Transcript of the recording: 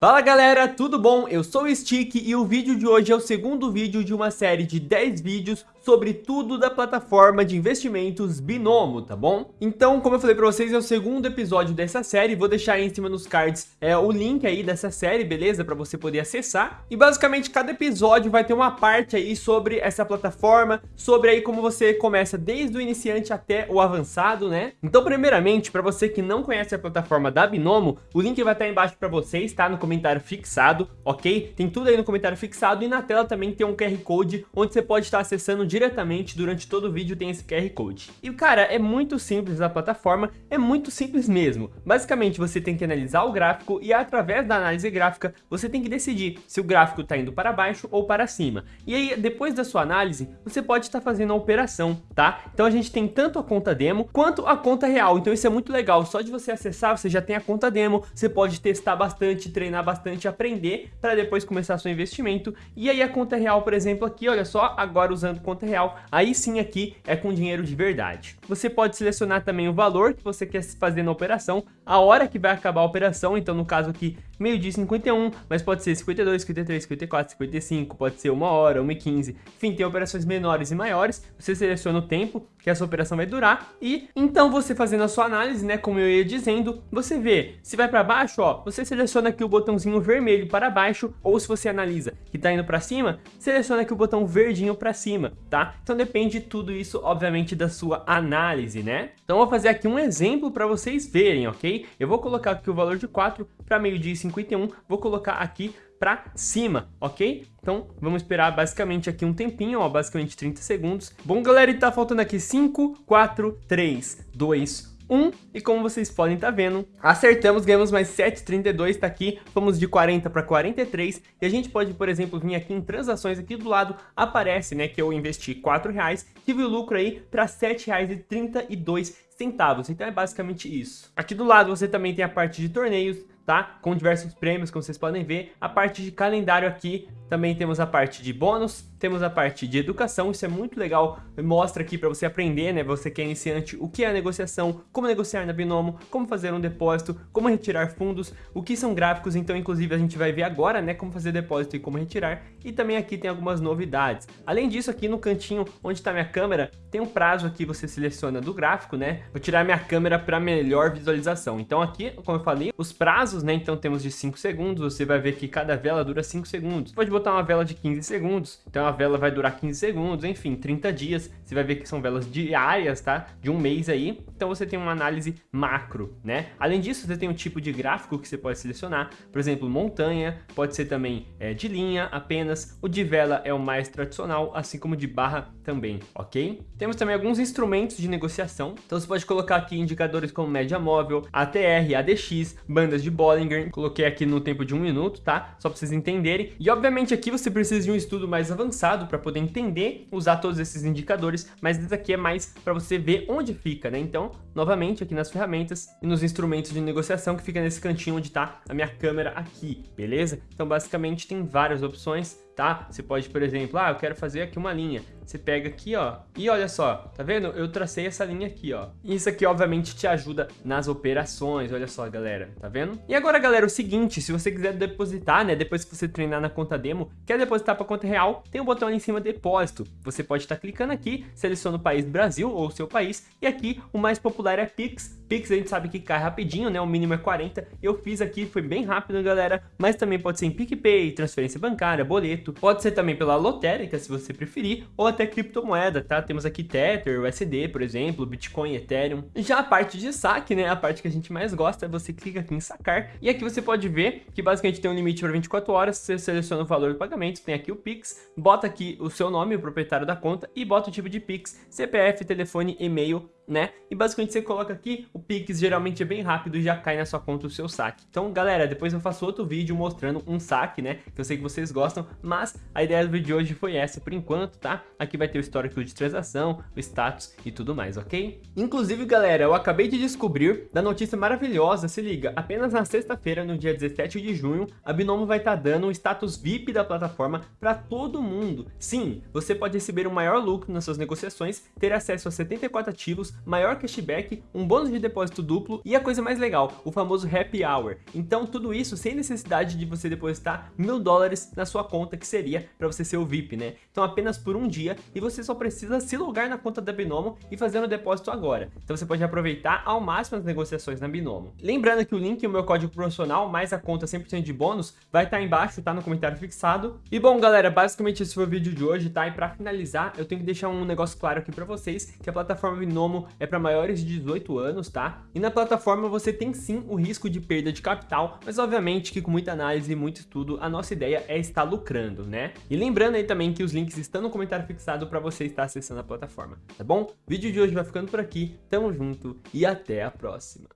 Fala galera, tudo bom? Eu sou o Stick e o vídeo de hoje é o segundo vídeo de uma série de 10 vídeos sobre tudo da plataforma de investimentos Binomo, tá bom? Então, como eu falei pra vocês, é o segundo episódio dessa série, vou deixar aí em cima nos cards é, o link aí dessa série, beleza? Pra você poder acessar. E basicamente cada episódio vai ter uma parte aí sobre essa plataforma, sobre aí como você começa desde o iniciante até o avançado, né? Então, primeiramente, pra você que não conhece a plataforma da Binomo, o link vai estar embaixo pra vocês, tá? No comentário fixado, ok? Tem tudo aí no comentário fixado e na tela também tem um QR Code onde você pode estar acessando diretamente durante todo o vídeo tem esse QR Code. E cara, é muito simples a plataforma, é muito simples mesmo. Basicamente você tem que analisar o gráfico e através da análise gráfica você tem que decidir se o gráfico está indo para baixo ou para cima. E aí depois da sua análise você pode estar fazendo a operação, tá? Então a gente tem tanto a conta demo quanto a conta real, então isso é muito legal. Só de você acessar você já tem a conta demo, você pode testar bastante, treinar treinar bastante, aprender para depois começar seu investimento. E aí a conta real, por exemplo, aqui, olha só, agora usando conta real, aí sim aqui é com dinheiro de verdade. Você pode selecionar também o valor que você quer fazer na operação, a hora que vai acabar a operação, então no caso aqui meio-dia 51, mas pode ser 52, 53, 54, 55, pode ser uma hora, 1 e 15, enfim, tem operações menores e maiores, você seleciona o tempo que essa operação vai durar e então você fazendo a sua análise, né, como eu ia dizendo, você vê, se vai para baixo, ó, você seleciona aqui o botãozinho vermelho para baixo, ou se você analisa que tá indo para cima, seleciona aqui o botão verdinho para cima, tá? Então depende de tudo isso, obviamente, da sua análise, né? Então vou fazer aqui um exemplo para vocês verem, ok? Eu vou colocar aqui o valor de 4 para meio-dia 51, vou colocar aqui para cima, ok? Então vamos esperar basicamente aqui um tempinho, ó, basicamente 30 segundos. Bom, galera, e tá faltando aqui 5, 4, 3, 2, 1, e como vocês podem estar tá vendo, acertamos, ganhamos mais 7,32, tá aqui, fomos de 40 para 43, e a gente pode, por exemplo, vir aqui em transações, aqui do lado aparece, né, que eu investi 4 reais, tive o lucro aí para 7 reais e 32 centavos, então é basicamente isso. Aqui do lado você também tem a parte de torneios, tá? Com diversos prêmios, como vocês podem ver. A parte de calendário aqui, também temos a parte de bônus, temos a parte de educação, isso é muito legal, mostra aqui para você aprender, né, você que é iniciante, o que é a negociação, como negociar na Binomo, como fazer um depósito, como retirar fundos, o que são gráficos, então inclusive a gente vai ver agora, né, como fazer depósito e como retirar, e também aqui tem algumas novidades. Além disso, aqui no cantinho onde está minha câmera, tem um prazo aqui, você seleciona do gráfico, né, vou tirar minha câmera para melhor visualização. Então aqui, como eu falei, os prazos, né, então temos de 5 segundos, você vai ver que cada vela dura 5 segundos. Pode botar uma vela de 15 segundos, então a vela vai durar 15 segundos, enfim, 30 dias. Você vai ver que são velas diárias, tá? De um mês aí. Então você tem uma análise macro, né? Além disso, você tem um tipo de gráfico que você pode selecionar. Por exemplo, montanha, pode ser também é, de linha apenas. O de vela é o mais tradicional, assim como de barra também, ok? Temos também alguns instrumentos de negociação. Então você pode colocar aqui indicadores como média móvel, ATR, ADX, bandas de Bollinger. Coloquei aqui no tempo de um minuto, tá? Só para vocês entenderem. E obviamente aqui você precisa de um estudo mais avançado para poder entender, usar todos esses indicadores, mas esse aqui é mais para você ver onde fica, né? Então, novamente, aqui nas ferramentas e nos instrumentos de negociação que fica nesse cantinho onde está a minha câmera aqui, beleza? Então, basicamente, tem várias opções tá? Você pode, por exemplo, ah, eu quero fazer aqui uma linha. Você pega aqui, ó, e olha só, tá vendo? Eu tracei essa linha aqui, ó. Isso aqui, obviamente, te ajuda nas operações, olha só, galera, tá vendo? E agora, galera, o seguinte, se você quiser depositar, né, depois que você treinar na conta demo, quer depositar para conta real, tem um botão ali em cima, depósito. Você pode estar tá clicando aqui, seleciona o país Brasil ou seu país, e aqui o mais popular é Pix. Pix a gente sabe que cai rapidinho, né, o mínimo é 40. Eu fiz aqui, foi bem rápido, galera, mas também pode ser em PicPay, transferência bancária, boleto, Pode ser também pela lotérica, se você preferir, ou até criptomoeda, tá? Temos aqui Tether, USD, por exemplo, Bitcoin, Ethereum. Já a parte de saque, né? A parte que a gente mais gosta, você clica aqui em sacar. E aqui você pode ver que basicamente tem um limite para 24 horas, você seleciona o valor do pagamento, tem aqui o Pix, bota aqui o seu nome, o proprietário da conta, e bota o tipo de Pix, CPF, telefone, e-mail, né? E basicamente você coloca aqui, o Pix geralmente é bem rápido e já cai na sua conta o seu saque. Então, galera, depois eu faço outro vídeo mostrando um saque, né? Que eu sei que vocês gostam, mas a ideia do vídeo de hoje foi essa por enquanto, tá? Aqui vai ter o histórico de transação, o status e tudo mais, ok? Inclusive, galera, eu acabei de descobrir da notícia maravilhosa, se liga, apenas na sexta-feira, no dia 17 de junho, a Binomo vai estar tá dando o status VIP da plataforma para todo mundo. Sim, você pode receber um maior lucro nas suas negociações, ter acesso a 74 ativos, maior cashback, um bônus de depósito duplo e a coisa mais legal, o famoso Happy Hour. Então tudo isso sem necessidade de você depositar mil dólares na sua conta, que seria para você ser o VIP, né? Então apenas por um dia e você só precisa se logar na conta da Binomo e fazer o depósito agora. Então você pode aproveitar ao máximo as negociações na Binomo. Lembrando que o link e o meu código promocional, mais a conta 100% de bônus, vai estar embaixo, tá no comentário fixado. E bom, galera, basicamente esse foi o vídeo de hoje, tá? E para finalizar, eu tenho que deixar um negócio claro aqui para vocês, que a plataforma Binomo é para maiores de 18 anos, tá? E na plataforma você tem sim o risco de perda de capital, mas obviamente que com muita análise e muito estudo, a nossa ideia é estar lucrando, né? E lembrando aí também que os links estão no comentário fixado para você estar acessando a plataforma, tá bom? O vídeo de hoje vai ficando por aqui, tamo junto e até a próxima.